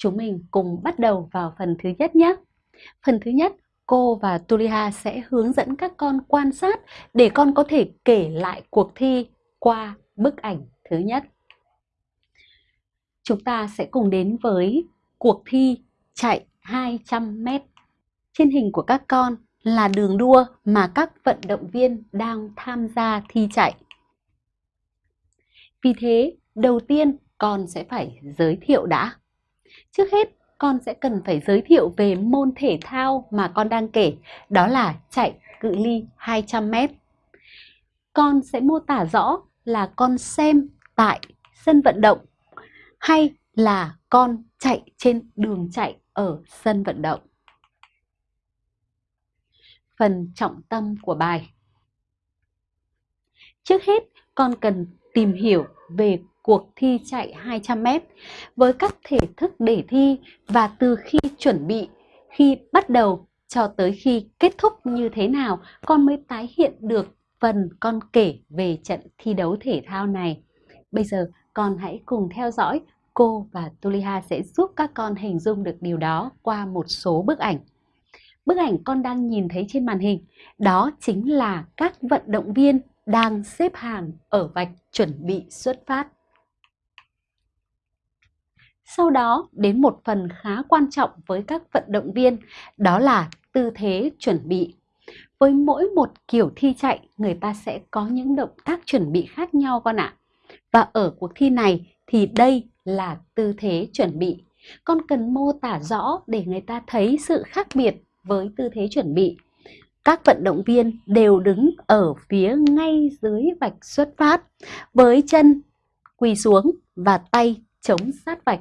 Chúng mình cùng bắt đầu vào phần thứ nhất nhé. Phần thứ nhất, cô và Tulia sẽ hướng dẫn các con quan sát để con có thể kể lại cuộc thi qua bức ảnh thứ nhất. Chúng ta sẽ cùng đến với cuộc thi chạy 200 m. Trên hình của các con là đường đua mà các vận động viên đang tham gia thi chạy. Vì thế, đầu tiên con sẽ phải giới thiệu đã. Trước hết, con sẽ cần phải giới thiệu về môn thể thao mà con đang kể, đó là chạy cự ly 200 m. Con sẽ mô tả rõ là con xem tại sân vận động hay là con chạy trên đường chạy ở sân vận động. Phần trọng tâm của bài Trước hết, con cần tìm hiểu về cuộc thi chạy 200m với các thể thức để thi và từ khi chuẩn bị, khi bắt đầu cho tới khi kết thúc như thế nào con mới tái hiện được phần con kể về trận thi đấu thể thao này. Bây giờ con hãy cùng theo dõi cô và Tuliha sẽ giúp các con hình dung được điều đó qua một số bức ảnh. Bức ảnh con đang nhìn thấy trên màn hình, đó chính là các vận động viên đang xếp hàng ở vạch chuẩn bị xuất phát. Sau đó đến một phần khá quan trọng với các vận động viên, đó là tư thế chuẩn bị. Với mỗi một kiểu thi chạy, người ta sẽ có những động tác chuẩn bị khác nhau con ạ. Và ở cuộc thi này thì đây là tư thế chuẩn bị. Con cần mô tả rõ để người ta thấy sự khác biệt với tư thế chuẩn bị. Các vận động viên đều đứng ở phía ngay dưới vạch xuất phát với chân quỳ xuống và tay chống sát vạch.